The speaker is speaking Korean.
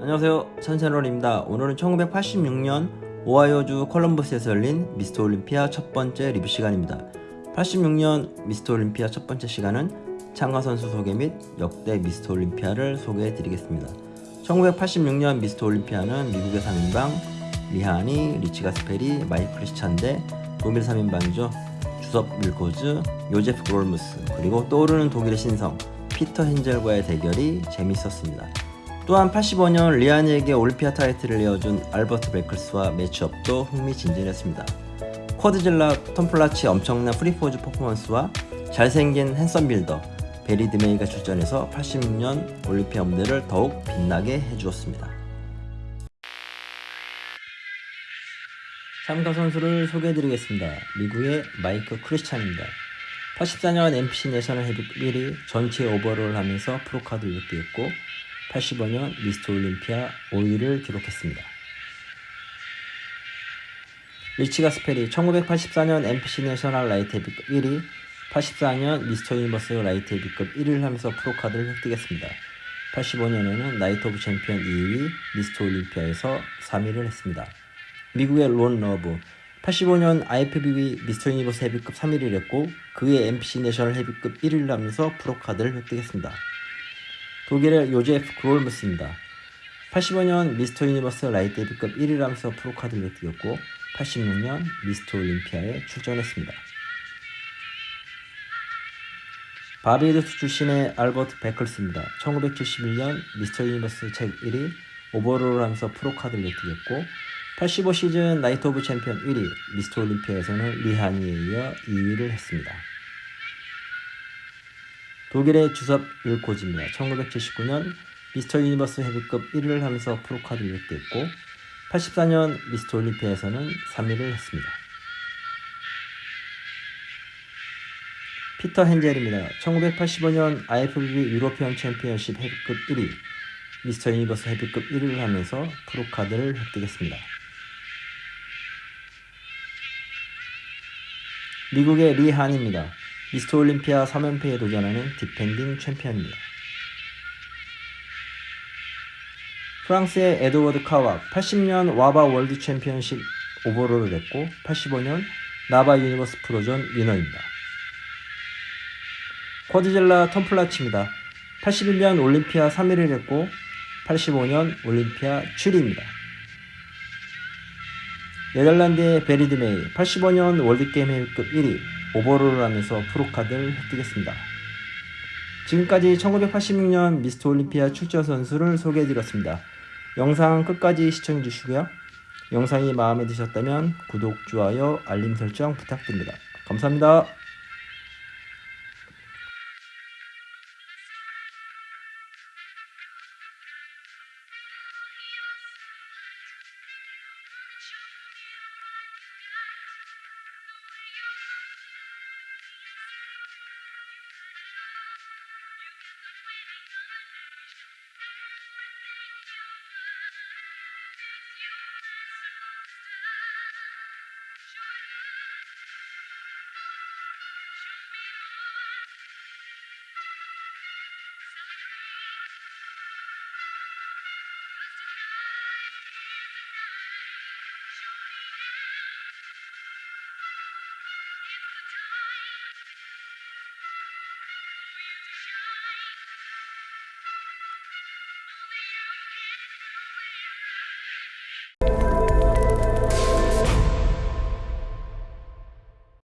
안녕하세요. 천채널입니다. 오늘은 1986년 오하이오주 컬럼버스에서 열린 미스터 올림피아 첫 번째 리뷰 시간입니다. 86년 미스터 올림피아 첫 번째 시간은 참가 선수 소개 및 역대 미스터 올림피아를 소개해 드리겠습니다. 1986년 미스터 올림피아는 미국의 3인방 리 헤이니, 리치 가스페리, 마이크 크리스찬 대 독일 3인방이죠 주섭 윌코즈, 요제프 그롤무스 그리고 떠오르는 독일의 신성 피터 헨젤과의 대결이 재밌었습니다 또한 85년 리 헤이니에게 올림피아 타이틀을 이어준 알버트 베클스와 매치업도 흥미진진했습니다. 쿼드질라 톰 플라츠 엄청난 free pose 퍼포먼스와 잘생긴 handsome builder 베리 드메이가 출전해서 86년 올림피아 무대를 더욱 빛나게 해주었습니다. 참가 선수를 소개해드리겠습니다. 미국의 마이크 크리스찬입니다. 84년 NPC 내셔널 헤비급 1위 전체 overall 하면서 pro card 획득했고 85년 미스터 올림피아 5위를 기록했습니다. 리치 가스페리 1984년 NPC 내셔널 라이트 헤비급 1위 84년 미스터 유니버스 라이트 헤비급 1위를 하면서 pro card를 획득했습니다. 85년에는 나이트 오브 챔피언 2위 미스터 올림피아에서 3위를 했습니다. 미국의 론 러브 85년 IFBB 미스터 유니버스 헤비급 3위를 했고 그해 NPC 내셔널 헤비급 1위를 하면서 프로카드를 획득했습니다. 독일의 요제프 그롤무스입니다. 85년 미스터 유니버스 라이트 헤비급 1위를 하면서 프로카드를 획득했고 86년 미스터 올림피아에 출전했습니다. 바베이도스 출신의 알버트 베클스입니다. 1971년 미스터 유니버스 체급 1위 overall을 하면서 프로카드를 획득했고 85 시즌 나이트 오브 챔피언 1위 미스터 올림피아에서는 리 헤이니에 이어 2위를 했습니다. 독일의 주섭 윌코즈입니다. 1979년 미스터 유니버스 헤비급 1위를 하면서 프로카드를 획득했고 84년 미스터 올림피아에서는 3위를 했습니다. 피터 헨젤입니다. 1985년 IFBB 유로피언 챔피언십 헤비급 1위 미스터 유니버스 헤비급 1위를 하면서 프로카드를 획득했습니다. 미국의 리 헤이니입니다. 미스터 올림피아 3연패에 도전하는 디펜딩 챔피언입니다. 프랑스의 에드워드 카왁 80년 와바 월드 챔피언십 overall을 했고 85년 나바 유니버스 프로전 위너입니다. 쿼드젤라 텀플라치입니다. 81년 올림피아 3위를 했고 85년 올림피아 7위입니다. 네덜란드의 베리드메이 85년 월드게임 회급 1위 오버롤을 하면서 프로카드를 획득했습니다. 지금까지 1986년 미스터 올림피아 출전 선수를 소개해드렸습니다. 영상 끝까지 시청해주시고요. 영상이 마음에 드셨다면 구독, 좋아요, 알림 설정 부탁드립니다. 감사합니다.